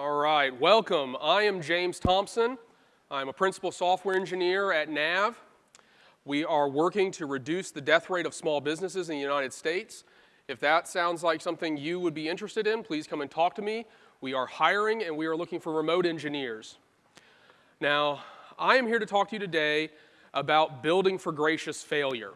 All right, welcome. I am James Thompson. I'm a principal software engineer at NAV. We are working to reduce the death rate of small businesses in the United States. If that sounds like something you would be interested in, please come and talk to me. We are hiring and we are looking for remote engineers. Now, I am here to talk to you today about building for gracious failure.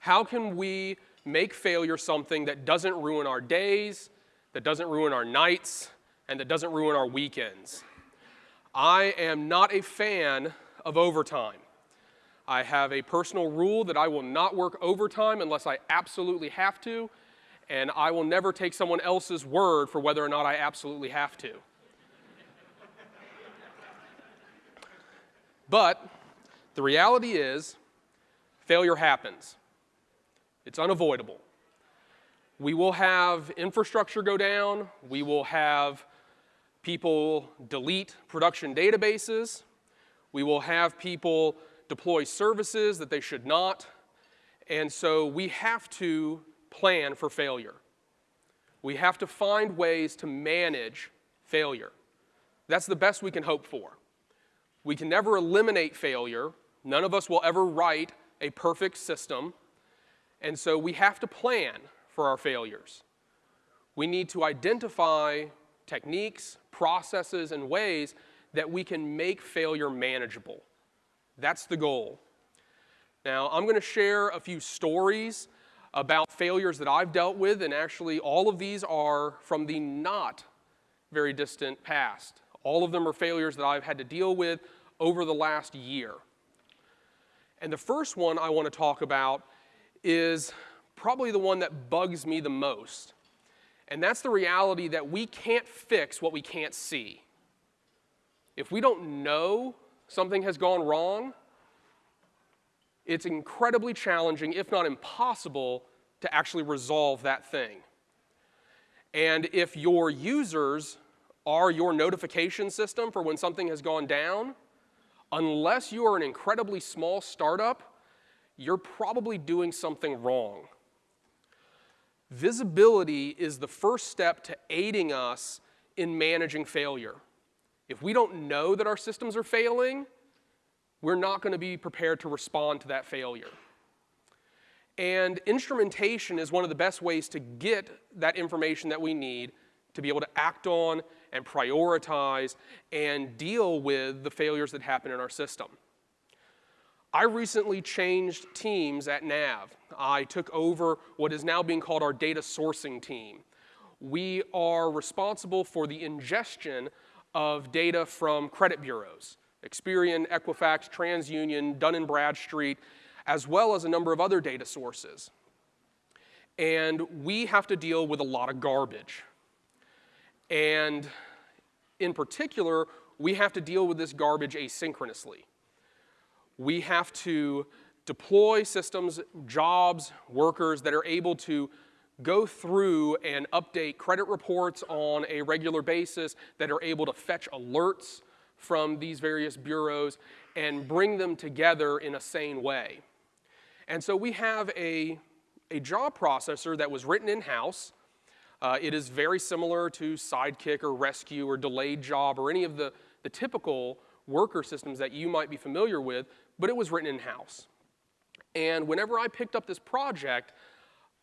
How can we make failure something that doesn't ruin our days, that doesn't ruin our nights, and that doesn't ruin our weekends? I am not a fan of overtime. I have a personal rule that I will not work overtime unless I absolutely have to, and I will never take someone else's word for whether or not I absolutely have to. but the reality is, failure happens. It's unavoidable. We will have infrastructure go down. We will have people delete production databases. We will have people deploy services that they should not. And so we have to plan for failure. We have to find ways to manage failure. That's the best we can hope for. We can never eliminate failure. None of us will ever write a perfect system. And so we have to plan for our failures. We need to identify techniques, processes, and ways that we can make failure manageable. That's the goal. Now, I'm going to share a few stories about failures that I've dealt with, and actually all of these are from the not very distant past. All of them are failures that I've had to deal with over the last year. And the first one I want to talk about is probably the one that bugs me the most. And that's the reality that we can't fix what we can't see. If we don't know something has gone wrong, it's incredibly challenging, if not impossible, to actually resolve that thing. And if your users are your notification system for when something has gone down, unless you are an incredibly small startup, you're probably doing something wrong. Visibility is the first step to aiding us in managing failure. If we don't know that our systems are failing, we're not going to be prepared to respond to that failure. And instrumentation is one of the best ways to get that information that we need to be able to act on and prioritize and deal with the failures that happen in our system. I recently changed teams at NAV. I took over what is now being called our data sourcing team. We are responsible for the ingestion of data from credit bureaus, Experian, Equifax, TransUnion, Dun & Bradstreet, as well as a number of other data sources. And we have to deal with a lot of garbage. And in particular, we have to deal with this garbage asynchronously we have to deploy systems, jobs, workers that are able to go through and update credit reports on a regular basis, that are able to fetch alerts from these various bureaus and bring them together in a sane way. And so we have a, a job processor that was written in-house. Uh, it is very similar to Sidekiq or Resque or Delayed Job or any of the, the typical worker systems that you might be familiar with, but it was written in-house. And whenever I picked up this project,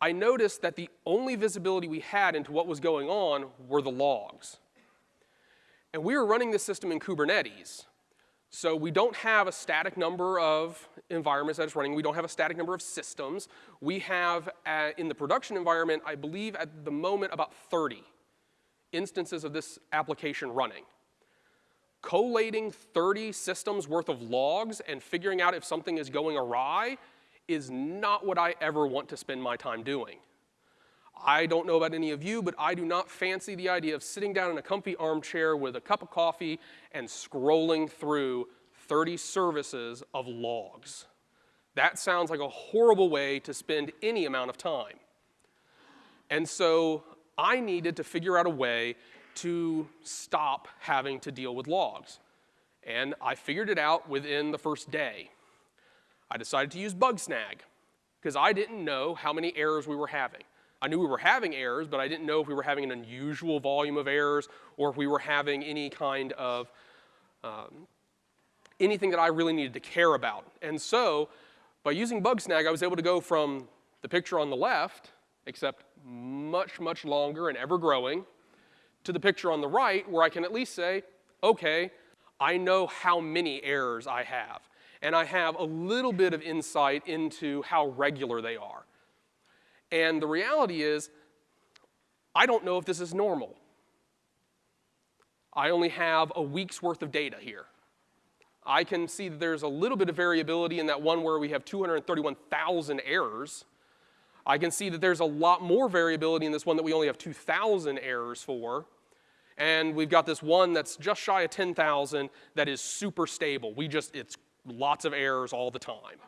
I noticed that the only visibility we had into what was going on were the logs. And we were running this system in Kubernetes. So we don't have a static number of environments that it's running. We don't have a static number of systems. We have, uh, in the production environment, I believe at the moment about 30 instances of this application running collating 30 systems worth of logs and figuring out if something is going awry is not what I ever want to spend my time doing. I don't know about any of you, but I do not fancy the idea of sitting down in a comfy armchair with a cup of coffee and scrolling through 30 services of logs. That sounds like a horrible way to spend any amount of time. And so I needed to figure out a way to stop having to deal with logs. And I figured it out within the first day. I decided to use Bugsnag because I didn't know how many errors we were having. I knew we were having errors, but I didn't know if we were having an unusual volume of errors or if we were having any kind of um, anything that I really needed to care about. And so by using Bugsnag, I was able to go from the picture on the left, except much, much longer and ever growing, to the picture on the right where I can at least say, okay, I know how many errors I have. And I have a little bit of insight into how regular they are. And the reality is, I don't know if this is normal. I only have a week's worth of data here. I can see that there's a little bit of variability in that one where we have 231,000 errors. I can see that there's a lot more variability in this one that we only have 2,000 errors for. And we've got this one that's just shy of 10,000 that is super stable. We just, it's lots of errors all the time.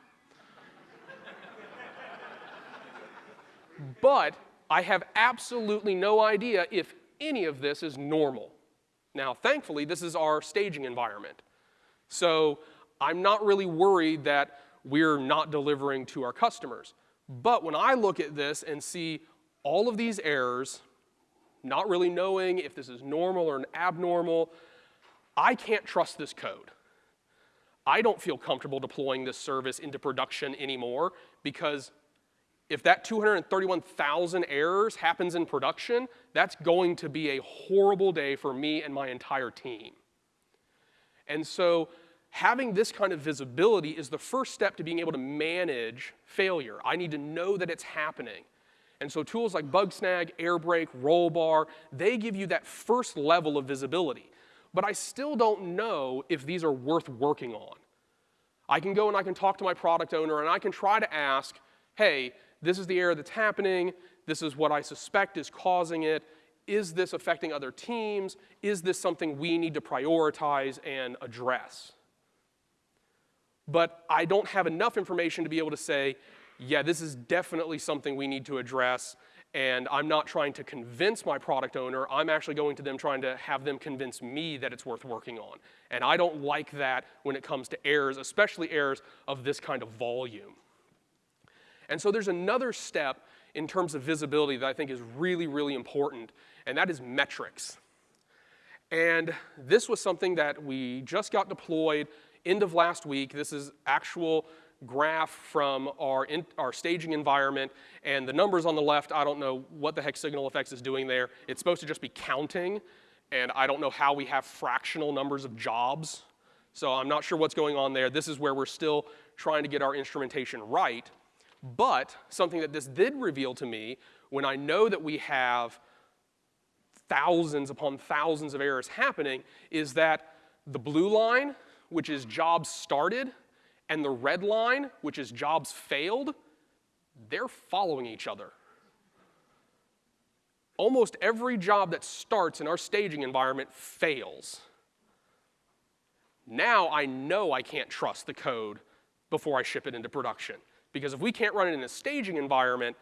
but I have absolutely no idea if any of this is normal. Now, thankfully, this is our staging environment. So I'm not really worried that we're not delivering to our customers. But when I look at this and see all of these errors, not really knowing if this is normal or an abnormal, I can't trust this code. I don't feel comfortable deploying this service into production anymore because if that 231,000 errors happens in production, that's going to be a horrible day for me and my entire team. And so having this kind of visibility is the first step to being able to manage failure. I need to know that it's happening. And so tools like Bugsnag, Airbrake, Rollbar, they give you that first level of visibility. But I still don't know if these are worth working on. I can go and I can talk to my product owner and I can try to ask, hey, this is the error that's happening, this is what I suspect is causing it, is this affecting other teams? Is this something we need to prioritize and address? But I don't have enough information to be able to say, yeah, this is definitely something we need to address, and I'm not trying to convince my product owner, I'm actually going to them trying to have them convince me that it's worth working on. And I don't like that when it comes to errors, especially errors of this kind of volume. And so there's another step in terms of visibility that I think is really, really important, and that is metrics. And this was something that we just got deployed end of last week. This is actual graph from our, in, our staging environment, and the numbers on the left, I don't know what the heck SignalFx is doing there. It's supposed to just be counting, and I don't know how we have fractional numbers of jobs, so I'm not sure what's going on there. This is where we're still trying to get our instrumentation right. But something that this did reveal to me, when I know that we have thousands upon thousands of errors happening, is that the blue line, which is jobs started, and the red line, which is jobs failed, they're following each other. Almost every job that starts in our staging environment fails. Now I know I can't trust the code before I ship it into production. Because if we can't run it in a staging environment,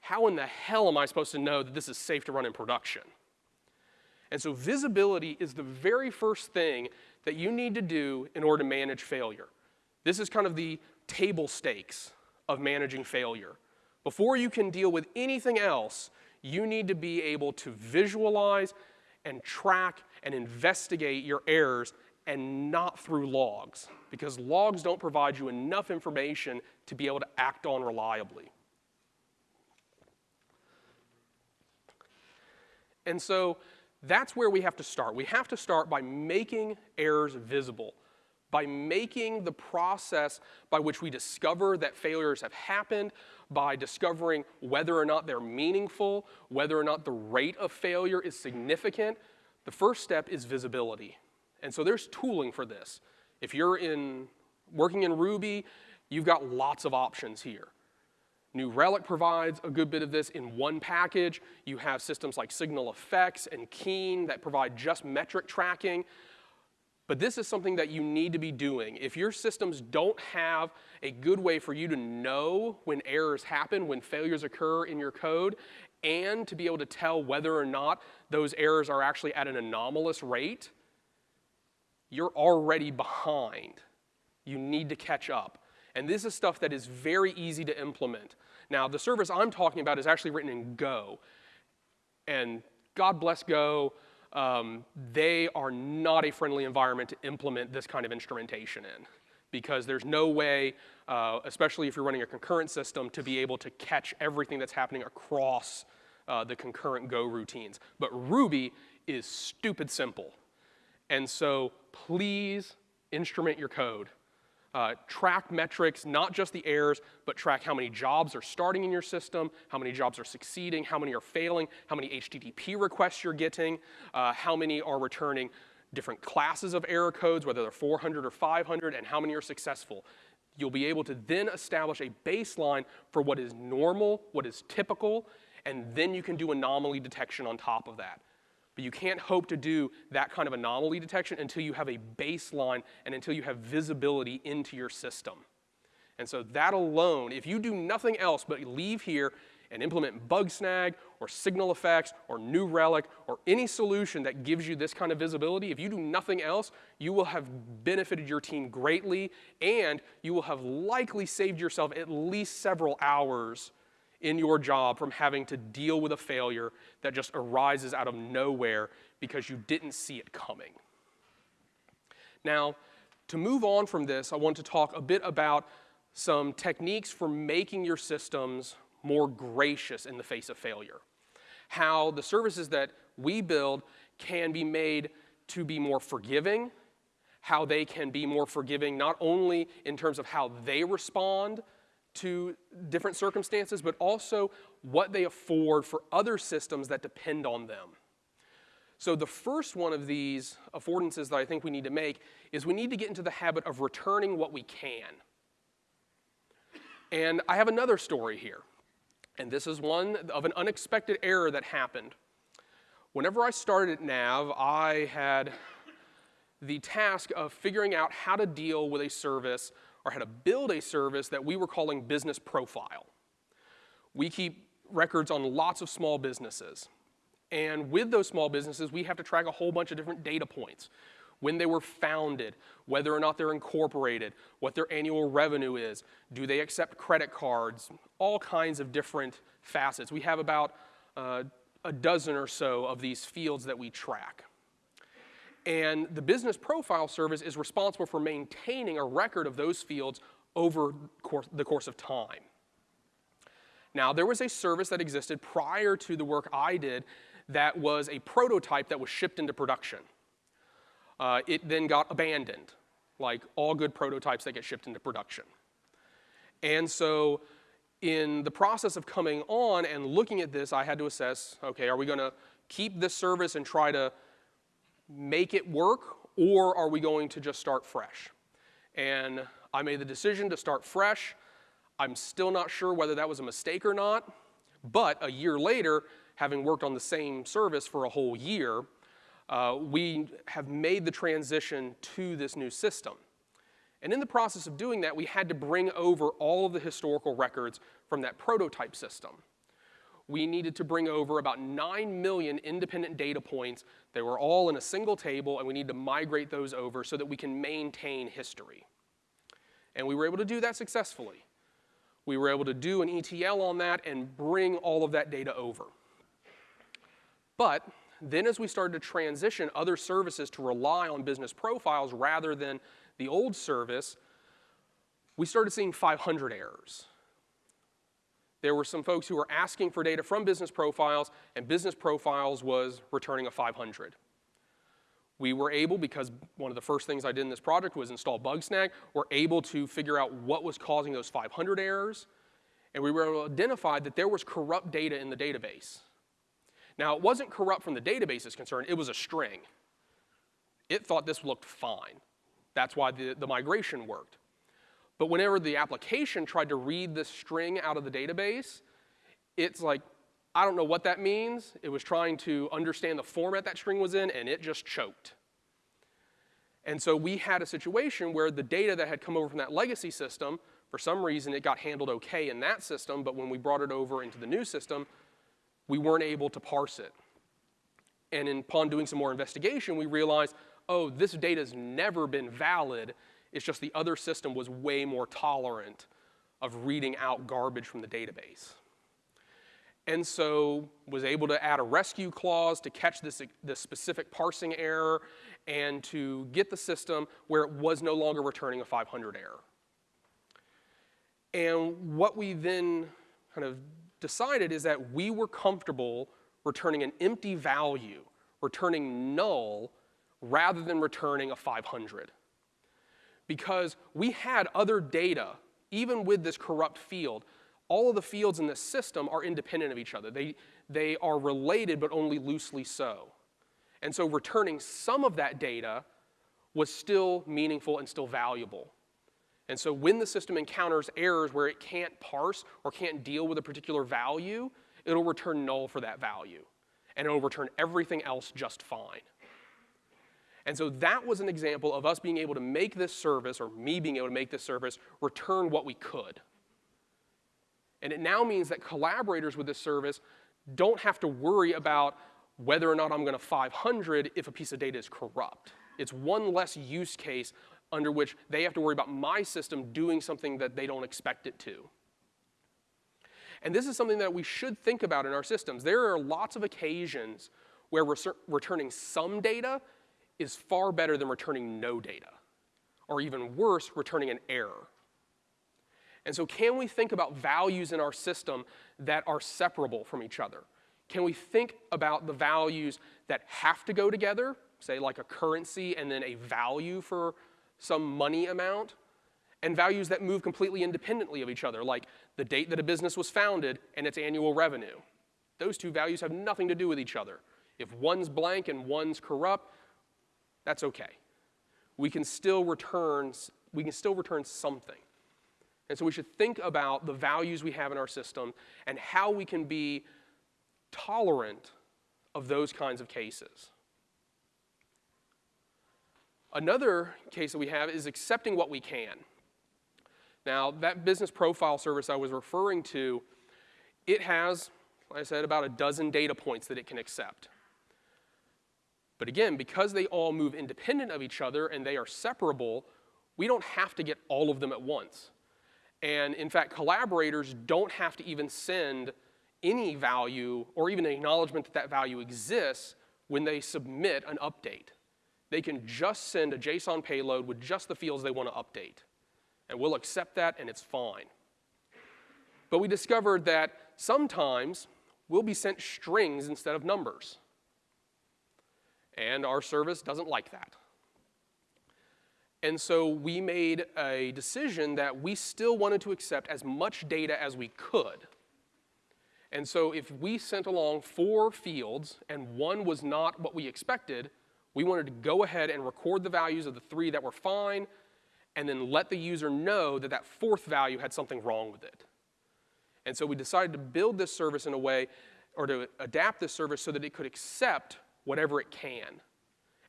how in the hell am I supposed to know that this is safe to run in production? And so visibility is the very first thing that you need to do in order to manage failure. This is kind of the table stakes of managing failure. Before you can deal with anything else, you need to be able to visualize and track and investigate your errors and not through logs, because logs don't provide you enough information to be able to act on reliably. And so that's where we have to start. We have to start by making errors visible, by making the process by which we discover that failures have happened, by discovering whether or not they're meaningful, whether or not the rate of failure is significant. The first step is visibility. And so there's tooling for this. If you're in working in Ruby, you've got lots of options here. New Relic provides a good bit of this in one package. You have systems like SignalFx and Keen that provide just metric tracking. But this is something that you need to be doing. If your systems don't have a good way for you to know when errors happen, when failures occur in your code, and to be able to tell whether or not those errors are actually at an anomalous rate, you're already behind. You need to catch up. And this is stuff that is very easy to implement. Now, the service I'm talking about is actually written in Go. And God bless Go, um, they are not a friendly environment to implement this kind of instrumentation in because there's no way, uh, especially if you're running a concurrent system, to be able to catch everything that's happening across uh, the concurrent Go routines. But Ruby is stupid simple. And so please instrument your code. Uh, track metrics, not just the errors, but track how many jobs are starting in your system, how many jobs are succeeding, how many are failing, how many HTTP requests you're getting, uh, how many are returning different classes of error codes, whether they're 400 or 500, and how many are successful. You'll be able to then establish a baseline for what is normal, what is typical, and then you can do anomaly detection on top of that. But you can't hope to do that kind of anomaly detection until you have a baseline and until you have visibility into your system. And so that alone, if you do nothing else but leave here and implement Bugsnag or SignalFx or New Relic or any solution that gives you this kind of visibility, if you do nothing else, you will have benefited your team greatly and you will have likely saved yourself at least several hours in your job from having to deal with a failure that just arises out of nowhere because you didn't see it coming. Now, to move on from this, I want to talk a bit about some techniques for making your systems more gracious in the face of failure. How the services that we build can be made to be more forgiving, how they can be more forgiving not only in terms of how they respond to different circumstances, but also what they afford for other systems that depend on them. So the first one of these affordances that I think we need to make is we need to get into the habit of returning what we can. And I have another story here. And this is one of an unexpected error that happened. Whenever I started at Nav, I had the task of figuring out how to deal with a service or how to build a service that we were calling business profile. We keep records on lots of small businesses. And with those small businesses, we have to track a whole bunch of different data points. When they were founded, whether or not they're incorporated, what their annual revenue is, do they accept credit cards, all kinds of different facets. We have about uh, a dozen or so of these fields that we track. And the business profile service is responsible for maintaining a record of those fields over the course of time. Now, there was a service that existed prior to the work I did that was a prototype that was shipped into production. Uh, it then got abandoned, like all good prototypes that get shipped into production. And so in the process of coming on and looking at this, I had to assess, okay, are we gonna keep this service and try to make it work, or are we going to just start fresh? And I made the decision to start fresh. I'm still not sure whether that was a mistake or not, but a year later, having worked on the same service for a whole year, uh, we have made the transition to this new system. And in the process of doing that, we had to bring over all of the historical records from that prototype system we needed to bring over about 9 million independent data points. They were all in a single table, and we need to migrate those over so that we can maintain history. And we were able to do that successfully. We were able to do an ETL on that and bring all of that data over. But then as we started to transition other services to rely on business profiles rather than the old service, we started seeing 500 errors. There were some folks who were asking for data from business profiles, and business profiles was returning a 500. We were able, because one of the first things I did in this project was install Bugsnag, we're able to figure out what was causing those 500 errors, and we were able to identify that there was corrupt data in the database. Now, it wasn't corrupt from the database's concern, it was a string. It thought this looked fine. That's why the, the migration worked. But whenever the application tried to read this string out of the database, it's like, I don't know what that means. It was trying to understand the format that string was in, and it just choked. And so we had a situation where the data that had come over from that legacy system, for some reason it got handled okay in that system, but when we brought it over into the new system, we weren't able to parse it. And upon doing some more investigation, we realized, oh, this data's never been valid it's just the other system was way more tolerant of reading out garbage from the database. And so was able to add a rescue clause to catch this, this specific parsing error and to get the system where it was no longer returning a 500 error. And what we then kind of decided is that we were comfortable returning an empty value, returning null, rather than returning a 500. Because we had other data, even with this corrupt field, all of the fields in this system are independent of each other. They, they are related, but only loosely so. And so returning some of that data was still meaningful and still valuable. And so when the system encounters errors where it can't parse or can't deal with a particular value, it'll return null for that value. And it'll return everything else just fine. And so that was an example of us being able to make this service, or me being able to make this service, return what we could. And it now means that collaborators with this service don't have to worry about whether or not I'm going to 500 if a piece of data is corrupt. It's one less use case under which they have to worry about my system doing something that they don't expect it to. And this is something that we should think about in our systems. There are lots of occasions where we're returning some data is far better than returning no data, or even worse, returning an error. And so, can we think about values in our system that are separable from each other? Can we think about the values that have to go together, say like a currency and then a value for some money amount, and values that move completely independently of each other, like the date that a business was founded and its annual revenue? Those two values have nothing to do with each other. If one's blank and one's corrupt, that's okay. We can still return, we can still return something. And so we should think about the values we have in our system and how we can be tolerant of those kinds of cases. Another case that we have is accepting what we can. Now, that business profile service I was referring to, it has, like I said, about a dozen data points that it can accept. But again, because they all move independent of each other and they are separable, we don't have to get all of them at once. And in fact, collaborators don't have to even send any value or even acknowledgement that that value exists when they submit an update. They can just send a JSON payload with just the fields they want to update. And we'll accept that and it's fine. But we discovered that sometimes we'll be sent strings instead of numbers. And our service doesn't like that. And so we made a decision that we still wanted to accept as much data as we could. And so if we sent along four fields and one was not what we expected, we wanted to go ahead and record the values of the three that were fine and then let the user know that that fourth value had something wrong with it. And so we decided to build this service in a way, or to adapt this service so that it could accept whatever it can.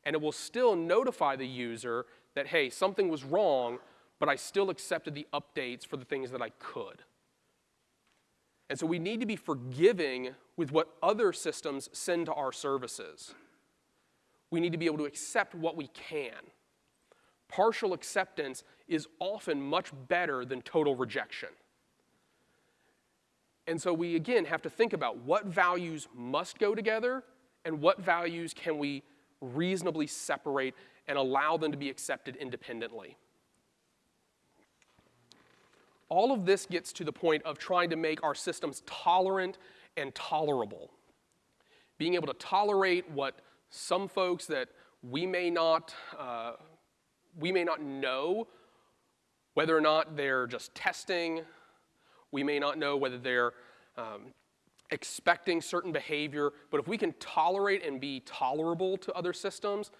And it will still notify the user that, hey, something was wrong, but I still accepted the updates for the things that I could. And so we need to be forgiving with what other systems send to our services. We need to be able to accept what we can. Partial acceptance is often much better than total rejection. And so we again have to think about what values must go together and what values can we reasonably separate and allow them to be accepted independently. All of this gets to the point of trying to make our systems tolerant and tolerable. Being able to tolerate what some folks that we may not, uh, we may not know whether or not they're just testing, we may not know whether they're um, expecting certain behavior, but if we can tolerate and be tolerable to other systems,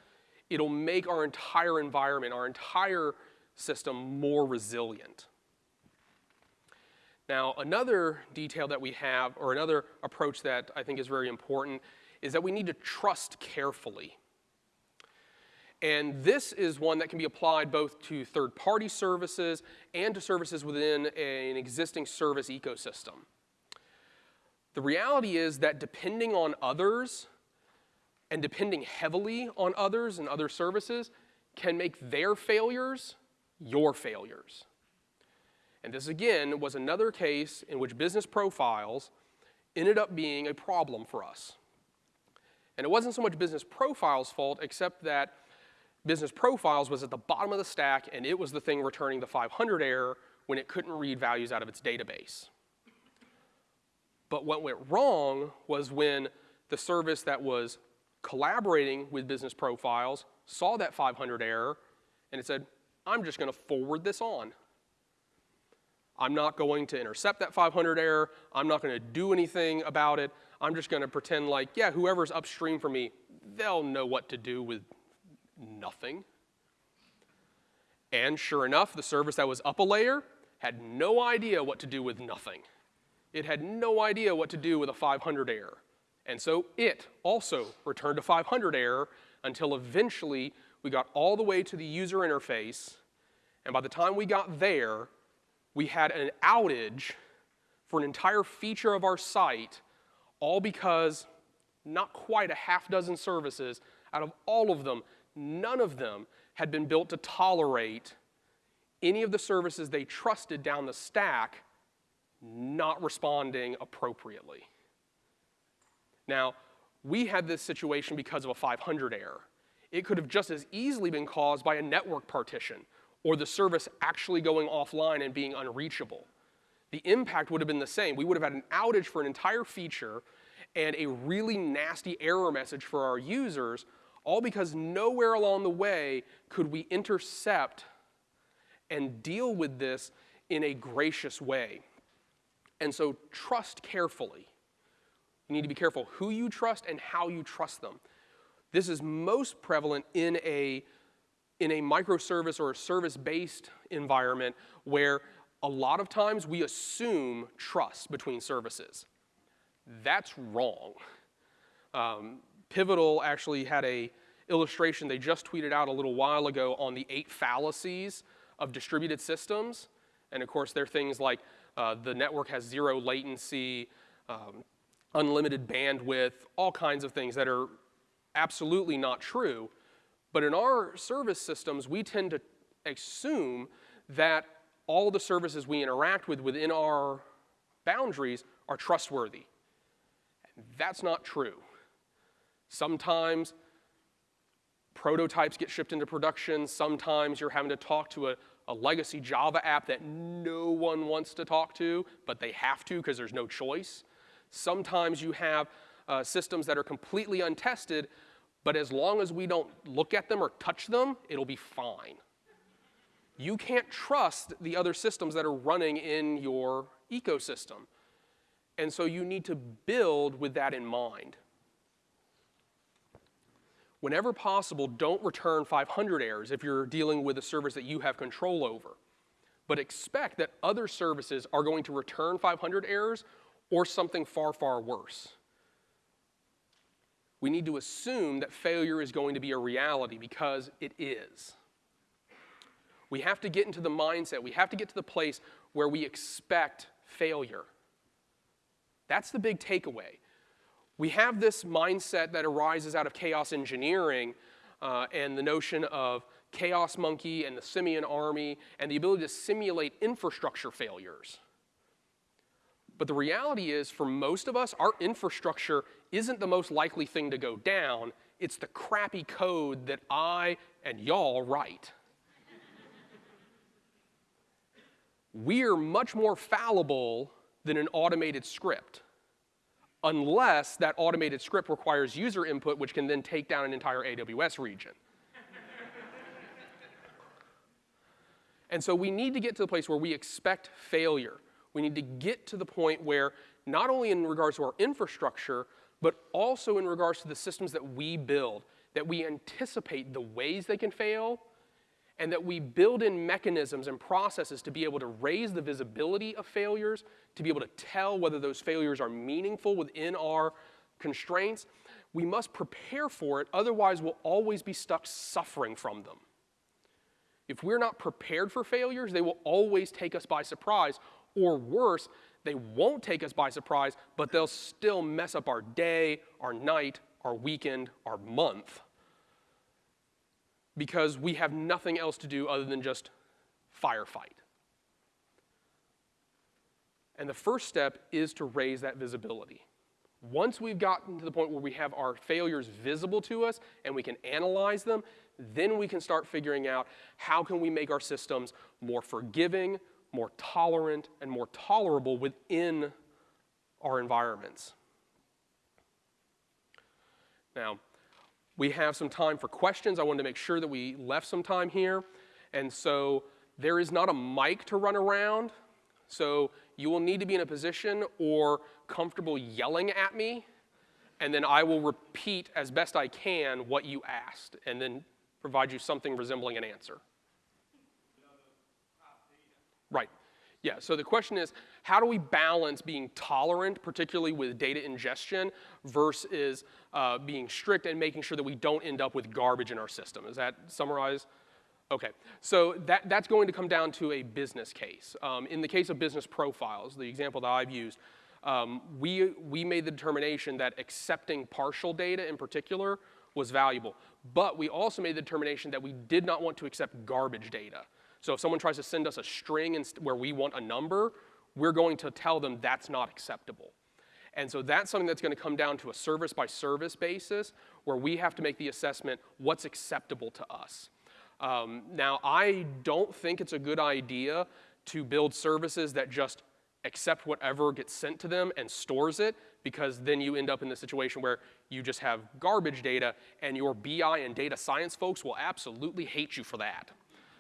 it'll make our entire environment, our entire system more resilient. Now, another detail that we have, or another approach that I think is very important, is that we need to trust carefully. And this is one that can be applied both to third party services and to services within an existing service ecosystem. The reality is that depending on others, and depending heavily on others and other services can make their failures your failures. And this again was another case in which business profiles ended up being a problem for us. And it wasn't so much business profiles' fault, except that business profiles was at the bottom of the stack and it was the thing returning the 500 error when it couldn't read values out of its database. But what went wrong was when the service that was collaborating with business profiles saw that 500 error and it said, I'm just going to forward this on. I'm not going to intercept that 500 error. I'm not going to do anything about it. I'm just going to pretend like, yeah, whoever's upstream from me, they'll know what to do with nothing. And sure enough, the service that was up a layer had no idea what to do with nothing. It had no idea what to do with a 500 error. And so it also returned a 500 error until eventually we got all the way to the user interface. And by the time we got there, we had an outage for an entire feature of our site, all because not quite a half dozen services, out of all of them, none of them had been built to tolerate any of the services they trusted down the stack not responding appropriately. Now, we had this situation because of a 500 error. It could have just as easily been caused by a network partition or the service actually going offline and being unreachable. The impact would have been the same. We would have had an outage for an entire feature and a really nasty error message for our users, all because nowhere along the way could we intercept and deal with this in a gracious way. And so trust carefully. You need to be careful who you trust and how you trust them. This is most prevalent in a in a microservice or a service-based environment where a lot of times we assume trust between services. That's wrong. Um, Pivotal actually had a illustration they just tweeted out a little while ago on the eight fallacies of distributed systems. And of course, there are things like uh, the network has zero latency, um, unlimited bandwidth, all kinds of things that are absolutely not true. But in our service systems, we tend to assume that all the services we interact with within our boundaries are trustworthy. That's not true. Sometimes prototypes get shipped into production. Sometimes you're having to talk to a, a legacy Java app that no one wants to talk to, but they have to because there's no choice. Sometimes you have uh, systems that are completely untested, but as long as we don't look at them or touch them, it'll be fine. You can't trust the other systems that are running in your ecosystem. And so you need to build with that in mind. Whenever possible, don't return 500 errors if you're dealing with a service that you have control over. But expect that other services are going to return 500 errors or something far, far worse we need to assume that failure is going to be a reality because it is. We have to get into the mindset, we have to get to the place where we expect failure. That's the big takeaway. We have this mindset that arises out of chaos engineering uh, and the notion of Chaos Monkey and the Simian army and the ability to simulate infrastructure failures. But the reality is, for most of us, our infrastructure isn't the most likely thing to go down. It's the crappy code that I and y'all write. We're much more fallible than an automated script, unless that automated script requires user input, which can then take down an entire AWS region. and so we need to get to the place where we expect failure. We need to get to the point where, not only in regards to our infrastructure, but also in regards to the systems that we build, that we anticipate the ways they can fail, and that we build in mechanisms and processes to be able to raise the visibility of failures, to be able to tell whether those failures are meaningful within our constraints. We must prepare for it, otherwise, we'll always be stuck suffering from them. If we're not prepared for failures, they will always take us by surprise, or worse, they won't take us by surprise, but they'll still mess up our day, our night, our weekend, our month. Because we have nothing else to do other than just firefight. And the first step is to raise that visibility. Once we've gotten to the point where we have our failures visible to us and we can analyze them, then we can start figuring out how can we make our systems more forgiving, more tolerant, and more tolerable within our environments. Now, we have some time for questions. I wanted to make sure that we left some time here. And so there is not a mic to run around. So you will need to be in a position or comfortable yelling at me, and then I will repeat as best I can what you asked, and then provide you something resembling an answer. Right. Yeah, so the question is, how do we balance being tolerant, particularly with data ingestion, versus uh, being strict and making sure that we don't end up with garbage in our system? Is that summarized? Okay, so that, that's going to come down to a business case. Um, in the case of business profiles, the example that I've used, um, we, we made the determination that accepting partial data in particular was valuable. But we also made the determination that we did not want to accept garbage data. So if someone tries to send us a string where we want a number, we're going to tell them that's not acceptable. And so that's something that's going to come down to a service by service basis where we have to make the assessment what's acceptable to us. Um, now, I don't think it's a good idea to build services that just accept whatever gets sent to them and stores it because then you end up in the situation where you just have garbage data and your BI and data science folks will absolutely hate you for that.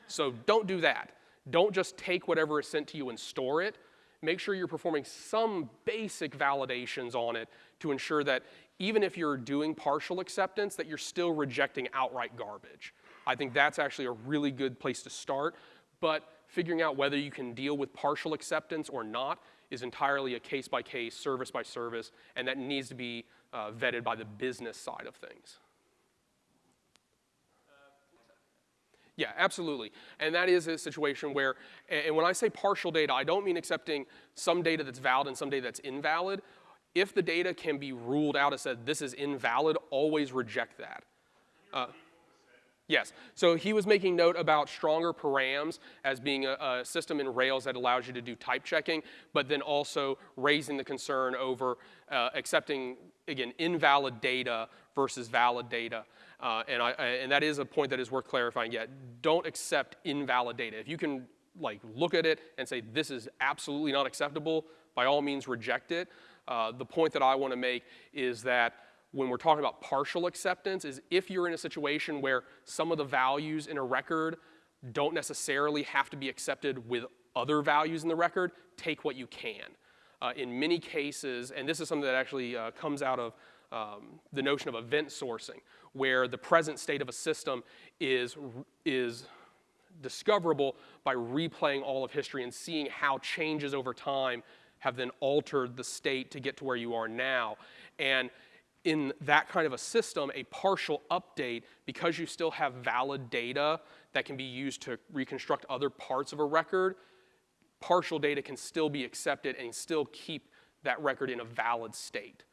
So don't do that. Don't just take whatever is sent to you and store it. Make sure you're performing some basic validations on it to ensure that even if you're doing partial acceptance, that you're still rejecting outright garbage. I think that's actually a really good place to start. But figuring out whether you can deal with partial acceptance or not is entirely a case by case, service by service, and that needs to be uh, vetted by the business side of things. Yeah, absolutely. And that is a situation where, and when I say partial data, I don't mean accepting some data that's valid and some data that's invalid. If the data can be ruled out as said this is invalid, always reject that. Uh, Yes, so he was making note about stronger params as being a, a, system in Rails that allows you to do type checking, but then also raising the concern over uh, accepting, again, invalid data versus valid data. Uh, and, I, and that is a point that is worth clarifying yet. Don't accept invalid data. If you can like look at it and say this is absolutely not acceptable, by all means reject it. Uh, the point that I want to make is that when we're talking about partial acceptance is if you're in a situation where some of the values in a record don't necessarily have to be accepted with other values in the record, take what you can. Uh, in many cases, and this is something that actually uh, comes out of um, the notion of event sourcing, where the present state of a system is, is discoverable by replaying all of history and seeing how changes over time have then altered the state to get to where you are now. And in that kind of a system, a partial update, because you still have valid data that can be used to reconstruct other parts of a record, partial data can still be accepted and still keep that record in a valid state.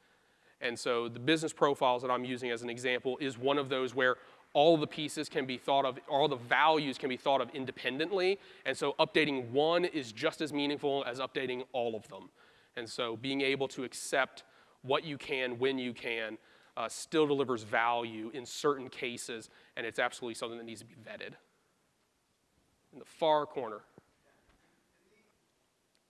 And so the business profiles that I'm using as an example is one of those where all the pieces can be thought of, all the values can be thought of independently. And so updating one is just as meaningful as updating all of them. And so being able to accept what you can, when you can, uh, still delivers value in certain cases, and it's absolutely something that needs to be vetted. In the far corner.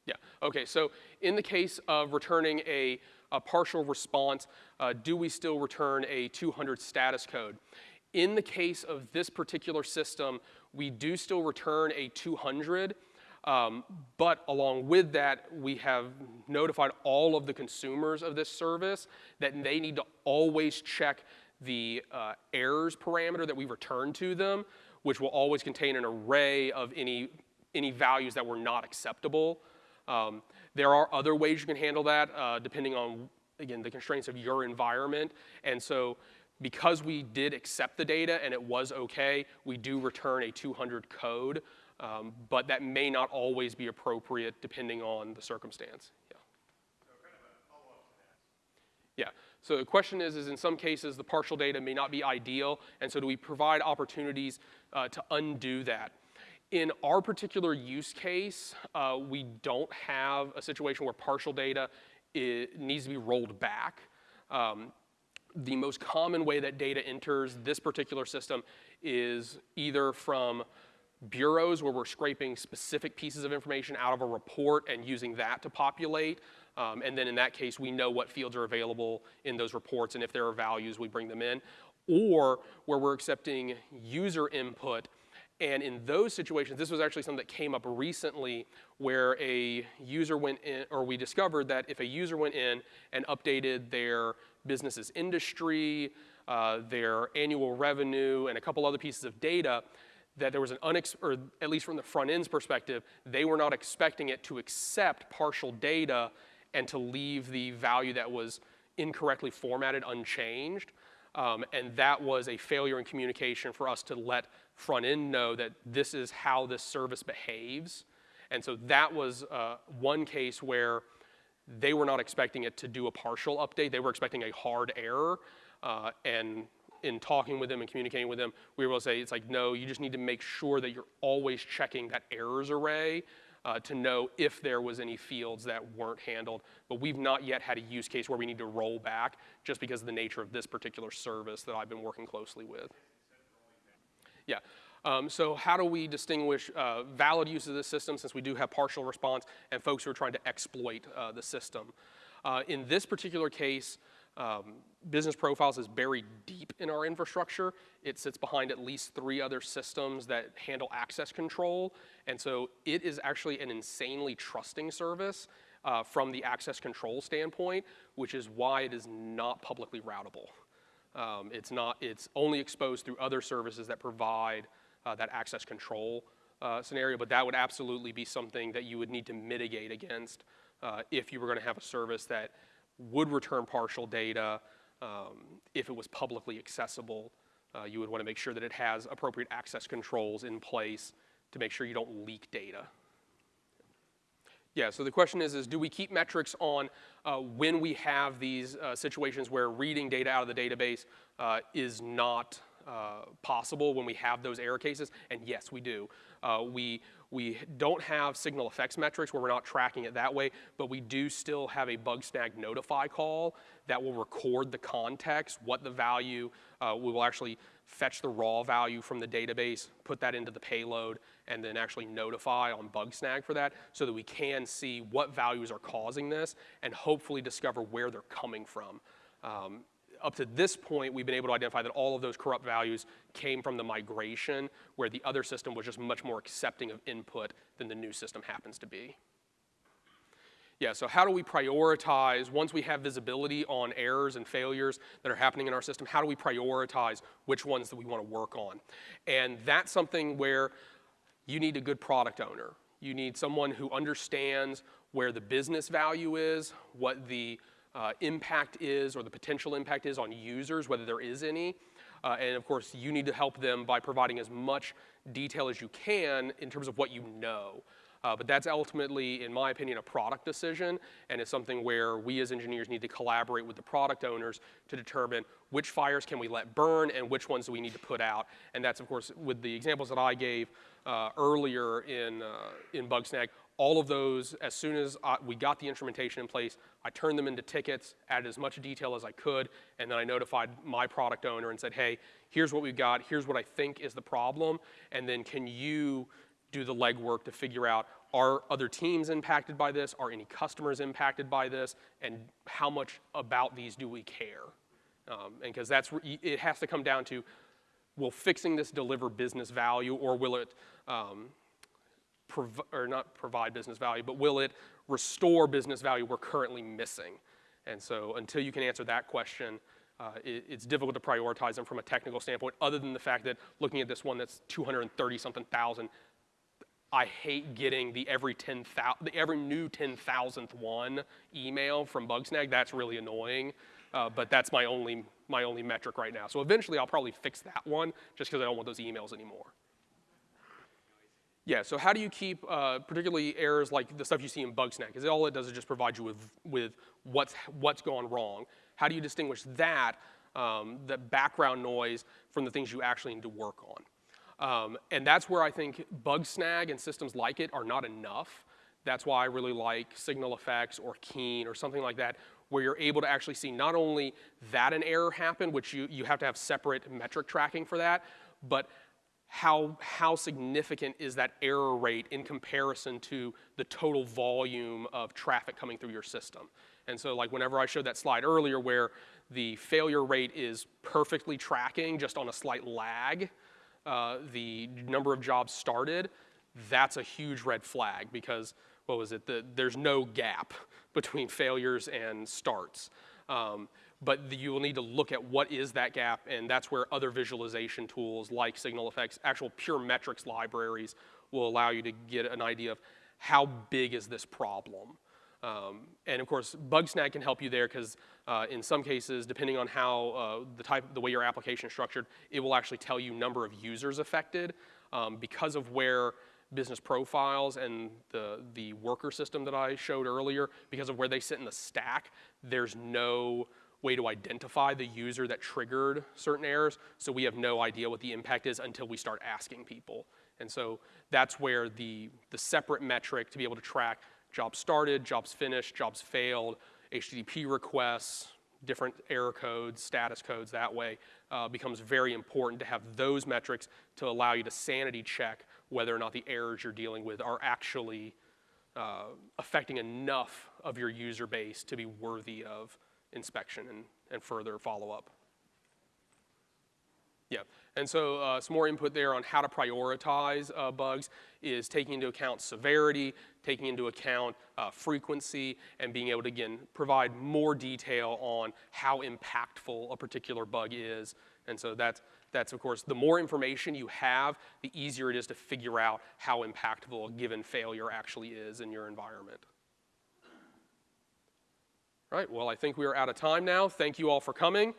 Yeah, okay, so in the case of returning a, a partial response, uh, do we still return a 200 status code? In the case of this particular system, we do still return a 200, um, but along with that, we have notified all of the consumers of this service that they need to always check the uh, errors parameter that we return to them, which will always contain an array of any, any values that were not acceptable. Um, there are other ways you can handle that uh, depending on, again, the constraints of your environment. And so because we did accept the data and it was okay, we do return a 200 code. Um, but that may not always be appropriate depending on the circumstance. Yeah. So kind of yeah. So the question is, is in some cases the partial data may not be ideal, and so do we provide opportunities uh, to undo that? In our particular use case, uh, we don't have a situation where partial data needs to be rolled back. Um, the most common way that data enters this particular system is either from bureaus where we're scraping specific pieces of information out of a report and using that to populate. Um, and then in that case, we know what fields are available in those reports, and if there are values, we bring them in. Or where we're accepting user input, and in those situations, this was actually something that came up recently where a user went in, or we discovered that if a user went in and updated their business's industry, uh, their annual revenue, and a couple other pieces of data, that there was an unex, or at least from the front end's perspective, they were not expecting it to accept partial data and to leave the value that was incorrectly formatted unchanged. Um, and that was a failure in communication for us to let front end know that this is how this service behaves. And so that was uh, one case where they were not expecting it to do a partial update. They were expecting a hard error. Uh, and in talking with them and communicating with them, we were able to say, it's like, no, you just need to make sure that you're always checking that errors array uh, to know if there was any fields that weren't handled. But we've not yet had a use case where we need to roll back just because of the nature of this particular service that I've been working closely with. Yeah. Um, so how do we distinguish uh, valid use of the system since we do have partial response and folks who are trying to exploit uh, the system? Uh, in this particular case, um, business profiles is buried deep in our infrastructure. It sits behind at least three other systems that handle access control. And so it is actually an insanely trusting service uh, from the access control standpoint, which is why it is not publicly routable. Um, it's not, it's only exposed through other services that provide uh, that access control uh, scenario, but that would absolutely be something that you would need to mitigate against uh, if you were gonna have a service that would return partial data um, if it was publicly accessible. Uh, you would want to make sure that it has appropriate access controls in place to make sure you don't leak data. Yeah, so the question is, is do we keep metrics on uh, when we have these uh, situations where reading data out of the database uh, is not uh, possible when we have those error cases? And yes, we do. Uh, we, we don't have SignalFx metrics where we're not tracking it that way, but we do still have a Bugsnag notify call that will record the context, what the value, uh, we will actually fetch the raw value from the database, put that into the payload, and then actually notify on Bugsnag for that so that we can see what values are causing this and hopefully discover where they're coming from. Um, up to this point, we've been able to identify that all of those corrupt values came from the migration, where the other system was just much more accepting of input than the new system happens to be. Yeah, so how do we prioritize, once we have visibility on errors and failures that are happening in our system, how do we prioritize which ones that we want to work on? And that's something where you need a good product owner. You need someone who understands where the business value is, what the uh, impact is or the potential impact is on users, whether there is any. Uh, and of course, you need to help them by providing as much detail as you can in terms of what you know. Uh, but that's ultimately, in my opinion, a product decision, and it's something where we as engineers need to collaborate with the product owners to determine which fires can we let burn and which ones do we need to put out. And that's, of course, with the examples that I gave uh, earlier in, uh, in Bugsnag, all of those, as soon as I, we got the instrumentation in place, I turned them into tickets, added as much detail as I could, and then I notified my product owner and said, hey, here's what we've got, here's what I think is the problem, and then can you do the legwork to figure out are other teams impacted by this? Are any customers impacted by this? And how much about these do we care? Um, and because that's, it has to come down to, will fixing this deliver business value or will it um, or not provide business value, but will it restore business value we're currently missing? And so until you can answer that question, uh, it, it's difficult to prioritize them from a technical standpoint, other than the fact that looking at this one that's 230 something thousand, I hate getting the every 10,000, the every new 10,000th one email from Bugsnag. That's really annoying, uh, but that's my only, my only metric right now. So eventually I'll probably fix that one just because I don't want those emails anymore. Yeah, so how do you keep uh, particularly errors like the stuff you see in Bugsnag? Because all it does is just provide you with, with what's, what's gone wrong. How do you distinguish that, um, the background noise, from the things you actually need to work on? Um, and that's where I think Bugsnag and systems like it are not enough. That's why I really like SignalFx or Keen or something like that, where you're able to actually see not only that an error happened, which you, you have to have separate metric tracking for that, but how, how significant is that error rate in comparison to the total volume of traffic coming through your system. And so like whenever I showed that slide earlier where the failure rate is perfectly tracking just on a slight lag, uh, the number of jobs started, that's a huge red flag because what was it? The, there's no gap between failures and starts. Um, but the, you will need to look at what is that gap, and that's where other visualization tools like SignalFx, actual pure metrics libraries, will allow you to get an idea of how big is this problem. Um, and of course, Bugsnag can help you there because uh, in some cases, depending on how uh, the type, the way your application is structured, it will actually tell you number of users affected um, because of where business profiles and the, the worker system that I showed earlier, because of where they sit in the stack, there's no way to identify the user that triggered certain errors, so we have no idea what the impact is until we start asking people. And so that's where the, the separate metric to be able to track jobs started, jobs finished, jobs failed, HTTP requests, different error codes, status codes that way, uh, becomes very important to have those metrics to allow you to sanity check whether or not the errors you're dealing with are actually uh, affecting enough of your user base to be worthy of inspection and, and further follow-up. Yeah, and so uh, some more input there on how to prioritize uh, bugs is taking into account severity, taking into account uh, frequency, and being able to, again, provide more detail on how impactful a particular bug is. And so that's, that's, of course, the more information you have, the easier it is to figure out how impactful a given failure actually is in your environment. All right, well, I think we are out of time now. Thank you all for coming.